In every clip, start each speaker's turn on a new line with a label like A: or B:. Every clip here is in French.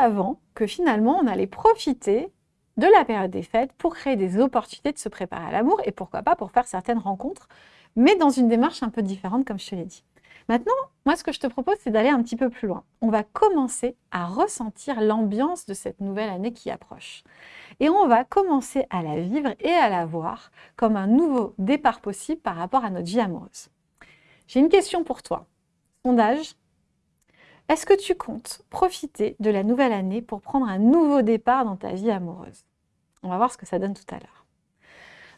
A: savant que finalement, on allait profiter de la période des fêtes pour créer des opportunités de se préparer à l'amour et pourquoi pas pour faire certaines rencontres, mais dans une démarche un peu différente, comme je te l'ai dit. Maintenant, moi, ce que je te propose, c'est d'aller un petit peu plus loin. On va commencer à ressentir l'ambiance de cette nouvelle année qui approche. Et on va commencer à la vivre et à la voir comme un nouveau départ possible par rapport à notre vie amoureuse. J'ai une question pour toi. Sondage. Est-ce que tu comptes profiter de la nouvelle année pour prendre un nouveau départ dans ta vie amoureuse? On va voir ce que ça donne tout à l'heure.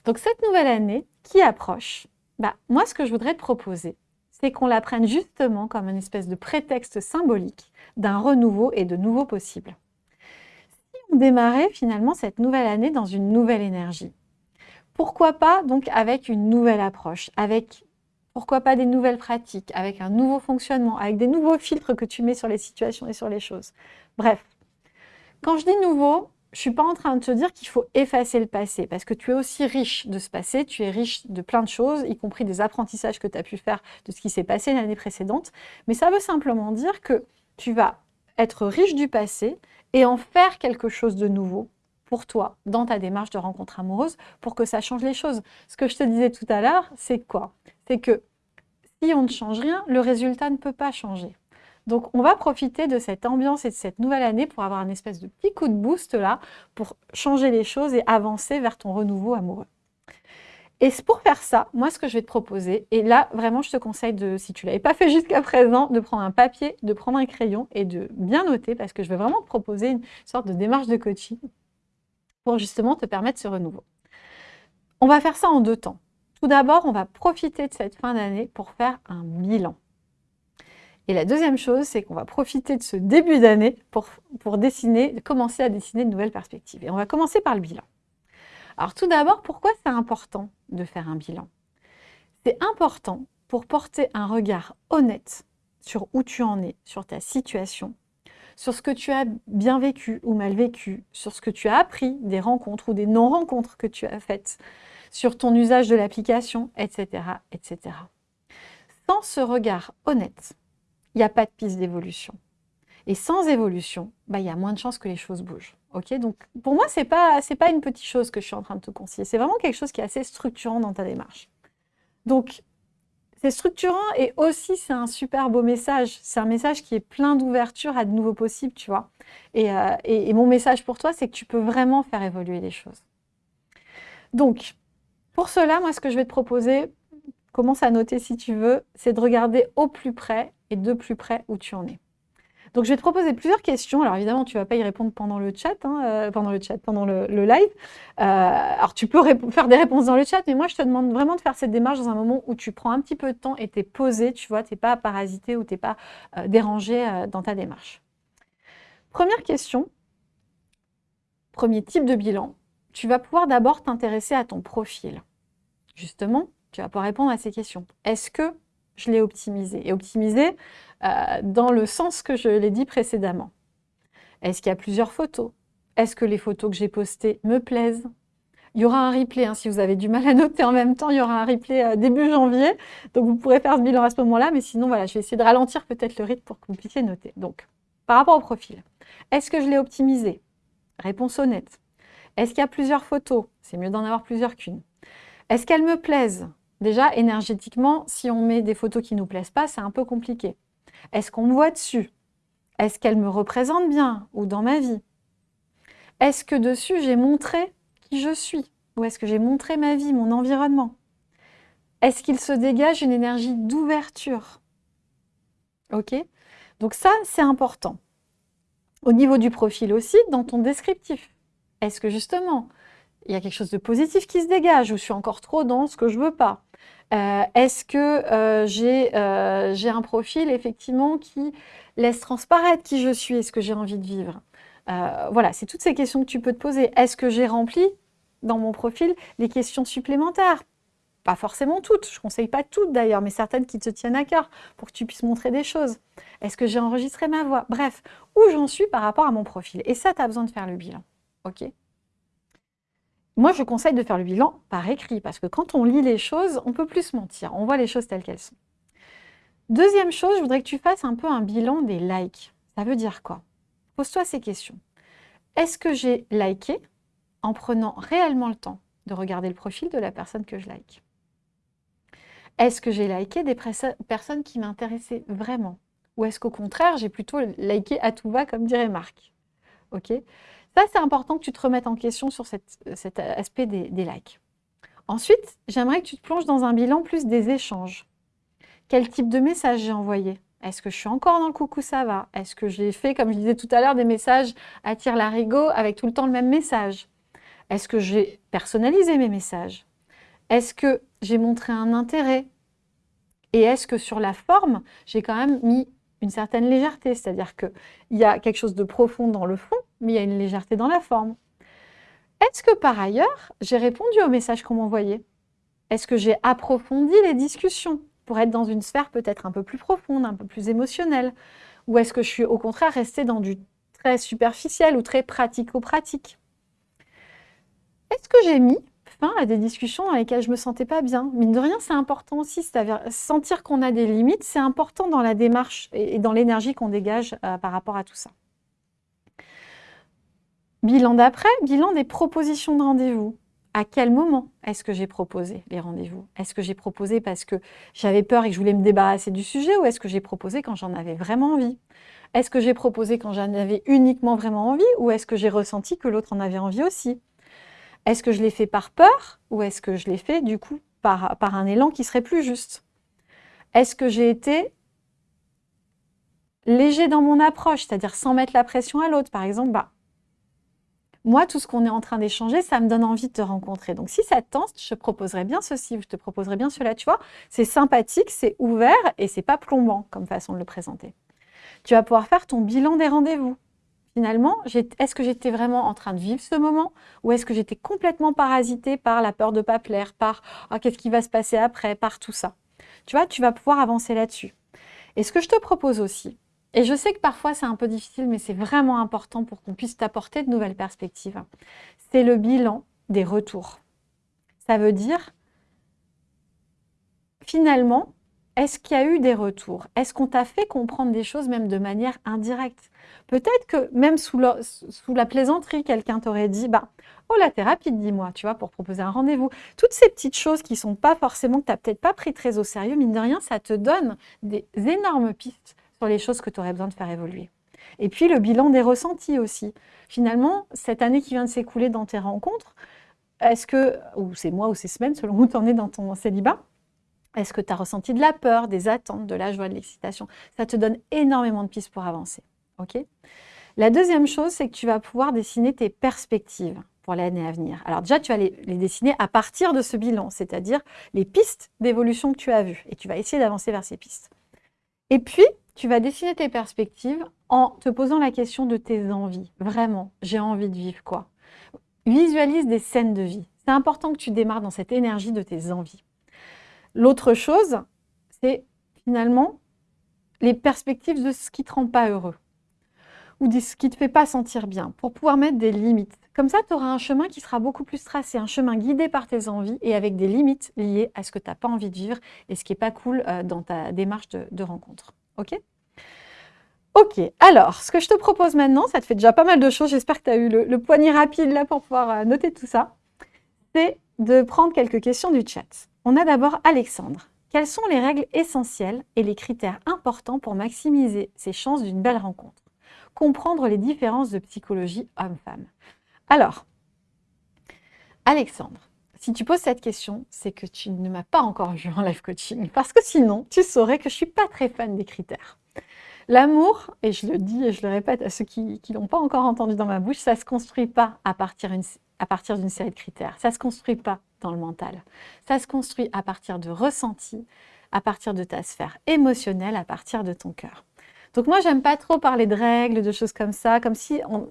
A: Donc cette nouvelle année qui approche, bah, moi ce que je voudrais te proposer, c'est qu'on la prenne justement comme une espèce de prétexte symbolique d'un renouveau et de nouveaux possibles. Si on démarrait finalement cette nouvelle année dans une nouvelle énergie, pourquoi pas donc avec une nouvelle approche, avec pourquoi pas des nouvelles pratiques, avec un nouveau fonctionnement, avec des nouveaux filtres que tu mets sur les situations et sur les choses. Bref, quand je dis nouveau, je ne suis pas en train de te dire qu'il faut effacer le passé, parce que tu es aussi riche de ce passé, tu es riche de plein de choses, y compris des apprentissages que tu as pu faire de ce qui s'est passé l'année précédente. Mais ça veut simplement dire que tu vas être riche du passé et en faire quelque chose de nouveau pour toi dans ta démarche de rencontre amoureuse pour que ça change les choses. Ce que je te disais tout à l'heure, c'est quoi? C'est que si on ne change rien, le résultat ne peut pas changer. Donc, on va profiter de cette ambiance et de cette nouvelle année pour avoir une espèce de petit coup de boost là, pour changer les choses et avancer vers ton renouveau amoureux. Et pour faire ça, moi, ce que je vais te proposer, et là, vraiment, je te conseille, de, si tu ne l'avais pas fait jusqu'à présent, de prendre un papier, de prendre un crayon et de bien noter, parce que je vais vraiment te proposer une sorte de démarche de coaching pour justement te permettre ce renouveau. On va faire ça en deux temps. Tout d'abord, on va profiter de cette fin d'année pour faire un bilan. Et la deuxième chose, c'est qu'on va profiter de ce début d'année pour, dessiner, commencer à dessiner de nouvelles perspectives. Et on va commencer par le bilan. Alors tout d'abord, pourquoi c'est important de faire un bilan? C'est important pour porter un regard honnête sur où tu en es, sur ta situation, sur ce que tu as bien vécu ou mal vécu, sur ce que tu as appris des rencontres ou des non-rencontres que tu as faites, sur ton usage de l'application, etc., etc. Sans ce regard honnête, il n'y a pas de piste d'évolution. Et sans évolution, bah, il y a moins de chances que les choses bougent. Donc, pour moi, ce n'est pas, pas une petite chose que je suis en train de te conseiller. C'est vraiment quelque chose qui est assez structurant dans ta démarche. Donc, c'est structurant et aussi c'est un super beau message. C'est un message qui est plein d'ouverture à de nouveaux possibles, tu vois. Euh, et, mon message pour toi, c'est que tu peux vraiment faire évoluer les choses. Donc, pour cela, moi, ce que je vais te proposer, commence à noter si tu veux, c'est de regarder au plus près et de plus près où tu en es. Donc, je vais te proposer plusieurs questions. Alors, évidemment, tu ne vas pas y répondre pendant le chat, hein, euh, pendant le chat, pendant le, live. Euh, alors, tu peux faire des réponses dans le chat, mais moi, je te demande vraiment de faire cette démarche dans un moment où tu prends un petit peu de temps et tu es posé, tu vois, tu n'es pas parasité ou tu n'es pas euh, dérangé dans ta démarche. Première question, premier type de bilan. Tu vas pouvoir d'abord t'intéresser à ton profil. Justement, tu vas pouvoir répondre à ces questions. Est-ce que je l'ai optimisé? Et optimisé, euh, dans le sens que je l'ai dit précédemment. Est-ce qu'il y a plusieurs photos? Est-ce que les photos que j'ai postées me plaisent? Il y aura un replay, hein, si vous avez du mal à noter en même temps, il y aura un replay euh, début janvier, donc vous pourrez faire ce bilan à ce moment-là, mais sinon, voilà, je vais essayer de ralentir peut-être le rythme pour que vous puissiez noter. Donc, par rapport au profil, est-ce que je l'ai optimisé? Réponse honnête. Est-ce qu'il y a plusieurs photos? C'est mieux d'en avoir plusieurs qu'une. Est-ce qu'elles me plaisent? Déjà, énergétiquement, si on met des photos qui ne nous plaisent pas, c'est un peu compliqué. Est-ce qu'on me voit dessus? Est-ce qu'elle me représente bien ou dans ma vie? Est-ce que dessus, j'ai montré qui je suis? Ou est-ce que j'ai montré ma vie, mon environnement? Est-ce qu'il se dégage une énergie d'ouverture? Ok? Donc ça, c'est important. Au niveau du profil aussi, dans ton descriptif. Est-ce que justement, il y a quelque chose de positif qui se dégage ou je suis encore trop dans ce que je veux pas? Euh, Est-ce que euh, euh, j'ai un profil effectivement qui laisse transparaître qui je suis et ce que j'ai envie de vivre? Voilà, c'est toutes ces questions que tu peux te poser. Est-ce que j'ai rempli dans mon profil les questions supplémentaires? Pas forcément toutes, je ne conseille pas toutes d'ailleurs, mais certaines qui te tiennent à cœur pour que tu puisses montrer des choses. Est-ce que j'ai enregistré ma voix? Bref, où j'en suis par rapport à mon profil? Et ça, tu as besoin de faire le bilan. Ok moi, je conseille de faire le bilan par écrit, parce que quand on lit les choses, on peut plus mentir. On voit les choses telles qu'elles sont. Deuxième chose, je voudrais que tu fasses un peu un bilan des likes. Ça veut dire quoi? Pose-toi ces questions. Est-ce que j'ai liké en prenant réellement le temps de regarder le profil de la personne que je like? Est-ce que j'ai liké des personnes qui m'intéressaient vraiment? Ou est-ce qu'au contraire, j'ai plutôt liké à tout va, comme dirait Marc? Ok Ça, c'est important que tu te remettes en question sur cet aspect des, des likes. Ensuite, j'aimerais que tu te plonges dans un bilan plus des échanges. Quel type de message j'ai envoyé? Est-ce que je suis encore dans le coucou ça va? Est-ce que j'ai fait, comme je disais tout à l'heure, des messages à tire larigot avec tout le temps le même message? Est-ce que j'ai personnalisé mes messages? Est-ce que j'ai montré un intérêt? Et est-ce que sur la forme, j'ai quand même mis une certaine légèreté? C'est-à-dire qu'il y a quelque chose de profond dans le fond, mais il y a une légèreté dans la forme. Est-ce que par ailleurs, j'ai répondu aux messages qu'on m'envoyait? Est-ce que j'ai approfondi les discussions pour être dans une sphère peut-être un peu plus profonde, un peu plus émotionnelle? Ou est-ce que je suis au contraire restée dans du très superficiel ou très pratico-pratique? Est-ce que j'ai mis fin à des discussions dans lesquelles je ne me sentais pas bien? Mine de rien, c'est important aussi, c'est-à-dire sentir qu'on a des limites, c'est important dans la démarche et dans l'énergie qu'on dégage euh, par rapport à tout ça. Bilan d'après, bilan des propositions de rendez-vous. À quel moment est-ce que j'ai proposé les rendez-vous? Est-ce que j'ai proposé parce que j'avais peur et que je voulais me débarrasser du sujet ou est-ce que j'ai proposé quand j'en avais vraiment envie? Est-ce que j'ai proposé quand j'en avais uniquement vraiment envie ou est-ce que j'ai ressenti que l'autre en avait envie aussi? Est-ce que je l'ai fait par peur ou est-ce que je l'ai fait du coup par, un élan qui serait plus juste? Est-ce que j'ai été léger dans mon approche, c'est-à-dire sans mettre la pression à l'autre? Par exemple, bah, moi, tout ce qu'on est en train d'échanger, ça me donne envie de te rencontrer. Donc, si ça te tente, je te proposerai bien ceci, je te proposerai bien cela. Tu vois, c'est sympathique, c'est ouvert et c'est pas plombant comme façon de le présenter. Tu vas pouvoir faire ton bilan des rendez-vous. Finalement, est-ce que j'étais vraiment en train de vivre ce moment ou est-ce que j'étais complètement parasitée par la peur de pas plaire, par oh, qu'est-ce qui va se passer après, par tout ça Tu vois, tu vas pouvoir avancer là-dessus. Et ce que je te propose aussi, et je sais que parfois c'est un peu difficile, mais c'est vraiment important pour qu'on puisse t'apporter de nouvelles perspectives. C'est le bilan des retours. Ça veut dire, finalement, est-ce qu'il y a eu des retours? Est-ce qu'on t'a fait comprendre des choses même de manière indirecte? Peut-être que même sous la, plaisanterie, quelqu'un t'aurait dit bah, « Oh, la thérapie, dis-moi, tu vois, pour proposer un rendez-vous. » Toutes ces petites choses qui sont pas forcément, que tu n'as peut-être pas pris très au sérieux, mine de rien, ça te donne des énormes pistes les choses que tu aurais besoin de faire évoluer. Et puis le bilan des ressentis aussi. Finalement, cette année qui vient de s'écouler dans tes rencontres, est-ce que, ou c'est mois ou c'est semaines, selon où tu en es dans ton célibat, est-ce que tu as ressenti de la peur, des attentes, de la joie, de l'excitation? Ça te donne énormément de pistes pour avancer. ok? La deuxième chose, c'est que tu vas pouvoir dessiner tes perspectives pour l'année à venir. Alors déjà, tu vas les, dessiner à partir de ce bilan, c'est-à-dire les pistes d'évolution que tu as vues. Et tu vas essayer d'avancer vers ces pistes. Et puis, tu vas dessiner tes perspectives en te posant la question de tes envies. Vraiment, j'ai envie de vivre quoi? Visualise des scènes de vie. C'est important que tu démarres dans cette énergie de tes envies. L'autre chose, c'est finalement les perspectives de ce qui ne te rend pas heureux ou de ce qui ne te fait pas sentir bien, pour pouvoir mettre des limites. Comme ça, tu auras un chemin qui sera beaucoup plus tracé, un chemin guidé par tes envies et avec des limites liées à ce que tu n'as pas envie de vivre et ce qui n'est pas cool euh, dans ta démarche de rencontre. Ok Ok, alors, ce que je te propose maintenant, ça te fait déjà pas mal de choses, j'espère que tu as eu le, poignet rapide là pour pouvoir euh, noter tout ça, c'est de prendre quelques questions du chat. On a d'abord Alexandre. Quelles sont les règles essentielles et les critères importants pour maximiser ses chances d'une belle rencontre? Comprendre les différences de psychologie homme-femme. Alors, Alexandre, si tu poses cette question, c'est que tu ne m'as pas encore vu en live coaching, parce que sinon, tu saurais que je suis pas très fan des critères. L'amour, et je le dis et je le répète à ceux qui ne l'ont pas encore entendu dans ma bouche, ça ne se construit pas à partir, à partir d'une série de critères. Ça ne se construit pas dans le mental. Ça se construit à partir de ressentis, à partir de ta sphère émotionnelle, à partir de ton cœur. Donc moi, j'aime pas trop parler de règles, de choses comme ça, comme si on,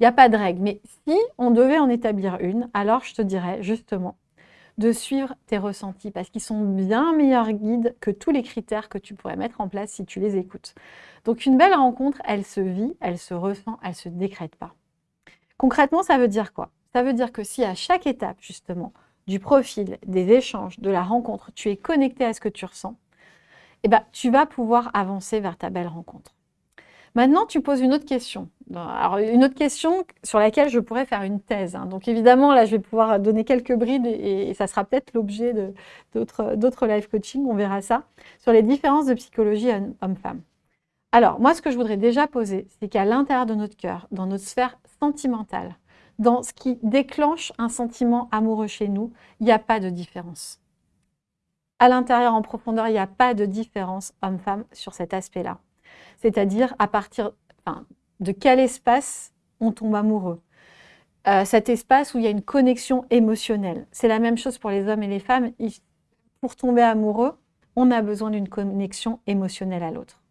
A: il n'y a pas de règle. Mais si on devait en établir une, alors je te dirais justement de suivre tes ressentis parce qu'ils sont bien meilleurs guides que tous les critères que tu pourrais mettre en place si tu les écoutes. Donc une belle rencontre, elle se vit, elle se ressent, elle ne se décrète pas. Concrètement, ça veut dire quoi? Ça veut dire que si à chaque étape justement du profil, des échanges, de la rencontre, tu es connecté à ce que tu ressens, eh ben, tu vas pouvoir avancer vers ta belle rencontre. Maintenant, tu poses une autre question. Alors, une autre question sur laquelle je pourrais faire une thèse. Hein. Donc, évidemment, là, je vais pouvoir donner quelques brides et, ça sera peut-être l'objet d'autres live coaching, on verra ça, sur les différences de psychologie homme-femme. Alors, moi, ce que je voudrais déjà poser, c'est qu'à l'intérieur de notre cœur, dans notre sphère sentimentale, dans ce qui déclenche un sentiment amoureux chez nous, il n'y a pas de différence. À l'intérieur, en profondeur, il n'y a pas de différence homme-femme sur cet aspect-là. C'est-à-dire à partir de quel espace on tombe amoureux. Euh, cet espace où il y a une connexion émotionnelle. C'est la même chose pour les hommes et les femmes. Pour tomber amoureux, on a besoin d'une connexion émotionnelle à l'autre.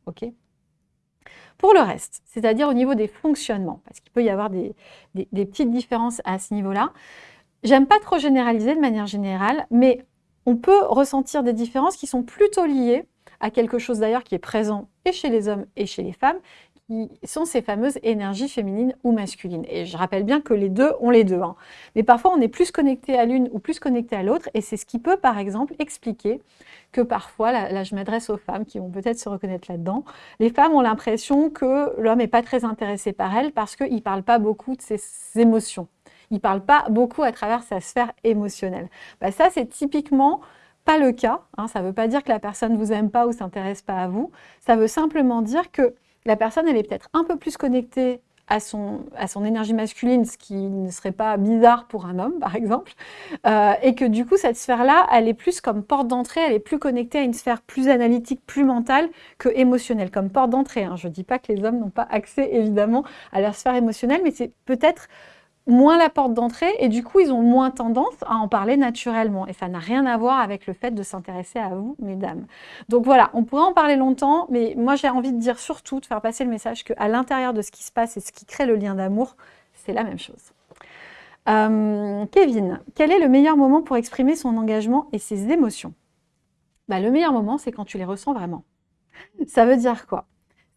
A: pour le reste, c'est-à-dire au niveau des fonctionnements, parce qu'il peut y avoir des, des petites différences à ce niveau-là, j'aime pas trop généraliser de manière générale, mais on peut ressentir des différences qui sont plutôt liées à quelque chose d'ailleurs qui est présent et chez les hommes et chez les femmes, qui sont ces fameuses énergies féminines ou masculines. Et je rappelle bien que les deux ont les deux. Hein. Mais parfois, on est plus connecté à l'une ou plus connecté à l'autre. Et c'est ce qui peut, par exemple, expliquer que parfois, là, je m'adresse aux femmes qui vont peut-être se reconnaître là-dedans, les femmes ont l'impression que l'homme n'est pas très intéressé par elles parce qu'il ne parle pas beaucoup de ses émotions. Il ne parle pas beaucoup à travers sa sphère émotionnelle. Bah, ça, c'est typiquement pas le cas. Hein. Ça ne veut pas dire que la personne ne vous aime pas ou s'intéresse pas à vous. Ça veut simplement dire que la personne, elle est peut-être un peu plus connectée à son, à son énergie masculine, ce qui ne serait pas bizarre pour un homme, par exemple, euh, et que du coup, cette sphère-là, elle est plus comme porte d'entrée, elle est plus connectée à une sphère plus analytique, plus mentale que émotionnelle, comme porte d'entrée. Hein. Je ne dis pas que les hommes n'ont pas accès, évidemment, à leur sphère émotionnelle, mais c'est peut-être moins la porte d'entrée et du coup, ils ont moins tendance à en parler naturellement. Et ça n'a rien à voir avec le fait de s'intéresser à vous, mesdames. Donc voilà, on pourrait en parler longtemps, mais moi, j'ai envie de dire surtout, de faire passer le message qu'à l'intérieur de ce qui se passe et ce qui crée le lien d'amour, c'est la même chose. Euh, Kevin, quel est le meilleur moment pour exprimer son engagement et ses émotions? Bah, Le meilleur moment, c'est quand tu les ressens vraiment. Ça veut dire quoi?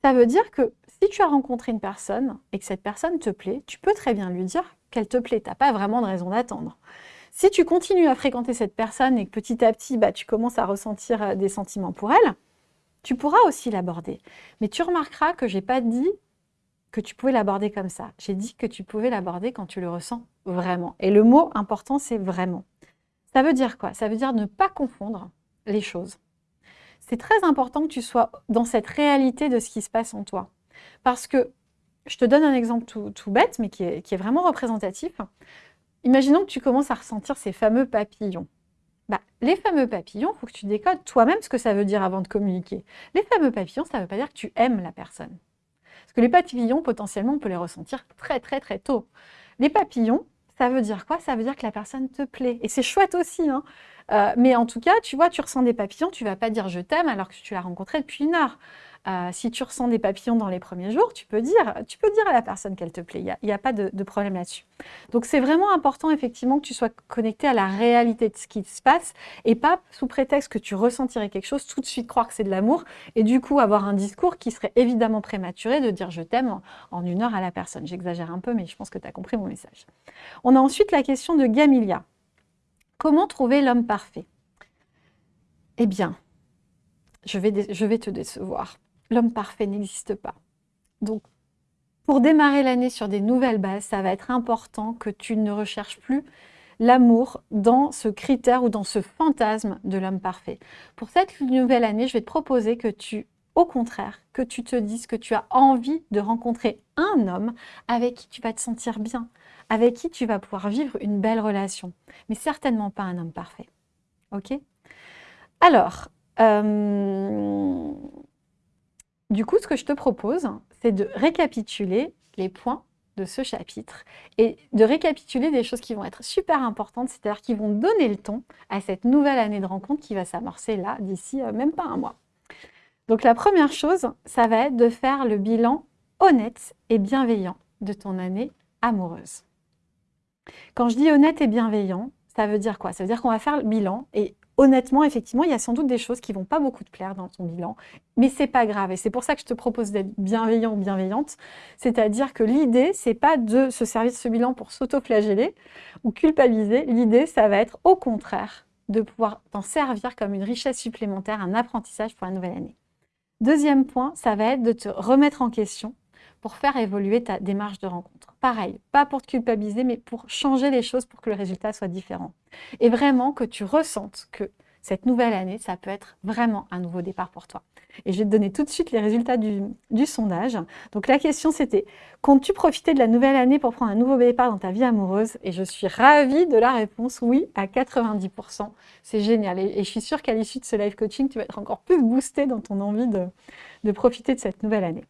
A: Ça veut dire que si tu as rencontré une personne et que cette personne te plaît, tu peux très bien lui dire qu'elle te plaît. Tu n'as pas vraiment de raison d'attendre. Si tu continues à fréquenter cette personne et que petit à petit, bah, tu commences à ressentir euh, des sentiments pour elle, tu pourras aussi l'aborder. Mais tu remarqueras que je n'ai pas dit que tu pouvais l'aborder comme ça. J'ai dit que tu pouvais l'aborder quand tu le ressens vraiment. Et le mot important, c'est vraiment. Ça veut dire quoi? Ça veut dire ne pas confondre les choses. C'est très important que tu sois dans cette réalité de ce qui se passe en toi. Parce que je te donne un exemple tout, bête, mais qui est, vraiment représentatif. Imaginons que tu commences à ressentir ces fameux papillons. Bah, les fameux papillons, il faut que tu décodes toi-même ce que ça veut dire avant de communiquer. Les fameux papillons, ça ne veut pas dire que tu aimes la personne. Parce que les papillons, potentiellement, on peut les ressentir très très très tôt. Les papillons, ça veut dire quoi? Ça veut dire que la personne te plaît. Et c'est chouette aussi. Hein. Euh, mais en tout cas, tu vois, tu ressens des papillons, tu ne vas pas dire « je t'aime » alors que tu l'as rencontré depuis une heure. Si tu ressens des papillons dans les premiers jours, tu peux dire, tu peux dire à la personne qu'elle te plaît. Il n'y a, pas de, problème là-dessus. Donc, c'est vraiment important, effectivement, que tu sois connecté à la réalité de ce qui se passe et pas sous prétexte que tu ressentirais quelque chose, tout de suite croire que c'est de l'amour et du coup avoir un discours qui serait évidemment prématuré de dire je t'aime en, une heure à la personne. J'exagère un peu, mais je pense que tu as compris mon message. On a ensuite la question de Gamilia. Comment trouver l'homme parfait? Eh bien, je vais te décevoir l'homme parfait n'existe pas. Donc, pour démarrer l'année sur des nouvelles bases, ça va être important que tu ne recherches plus l'amour dans ce critère ou dans ce fantasme de l'homme parfait. Pour cette nouvelle année, je vais te proposer que tu, au contraire, que tu te dises que tu as envie de rencontrer un homme avec qui tu vas te sentir bien, avec qui tu vas pouvoir vivre une belle relation, mais certainement pas un homme parfait. Ok? Alors, euh, du coup, ce que je te propose, c'est de récapituler les points de ce chapitre et de récapituler des choses qui vont être super importantes, c'est-à-dire qui vont donner le ton à cette nouvelle année de rencontre qui va s'amorcer là, d'ici euh, même pas un mois. Donc la première chose, ça va être de faire le bilan honnête et bienveillant de ton année amoureuse. Quand je dis honnête et bienveillant, ça veut dire quoi? Ça veut dire qu'on va faire le bilan et honnêtement, effectivement, il y a sans doute des choses qui vont pas beaucoup te plaire dans ton bilan, mais c'est pas grave. Et c'est pour ça que je te propose d'être bienveillant ou bienveillante. C'est-à-dire que l'idée, c'est pas de se servir de ce bilan pour s'auto-flageller ou culpabiliser. L'idée, ça va être au contraire de pouvoir t'en servir comme une richesse supplémentaire, un apprentissage pour la nouvelle année. Deuxième point, ça va être de te remettre en question pour faire évoluer ta démarche de rencontre. Pareil, pas pour te culpabiliser, mais pour changer les choses pour que le résultat soit différent. Et vraiment que tu ressentes que cette nouvelle année, ça peut être vraiment un nouveau départ pour toi. Et je vais te donner tout de suite les résultats du, sondage. Donc la question c'était, comptes-tu profiter de la nouvelle année pour prendre un nouveau départ dans ta vie amoureuse? Et je suis ravie de la réponse oui à 90%. C'est génial. Et, je suis sûre qu'à l'issue de ce live coaching, tu vas être encore plus boosté dans ton envie de profiter de cette nouvelle année.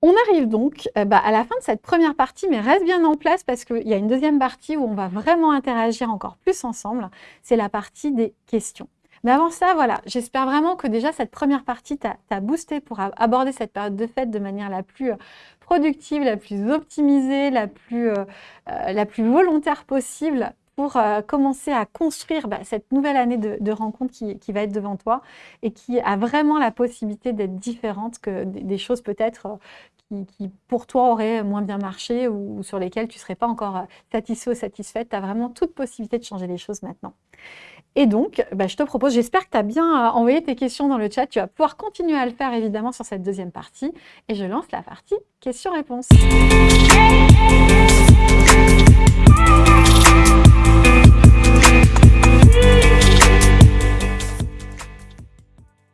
A: On arrive donc euh, bah, à la fin de cette première partie, mais reste bien en place parce qu'il y a une deuxième partie où on va vraiment interagir encore plus ensemble. C'est la partie des questions. Mais avant ça, voilà, j'espère vraiment que déjà cette première partie t'a boosté pour aborder cette période de fête de manière la plus euh, productive, la plus optimisée, la plus, euh, la plus volontaire possible pour commencer à construire bah, cette nouvelle année de, rencontre qui, va être devant toi et qui a vraiment la possibilité d'être différente que des choses peut-être qui, pour toi auraient moins bien marché ou, sur lesquelles tu ne serais pas encore euh, satisfait ou satisfaite. Tu as vraiment toute possibilité de changer les choses maintenant. Et donc, bah, je te propose, j'espère que tu as bien euh, envoyé tes questions dans le chat. Tu vas pouvoir continuer à le faire évidemment sur cette deuxième partie. Et je lance la partie questions-réponses.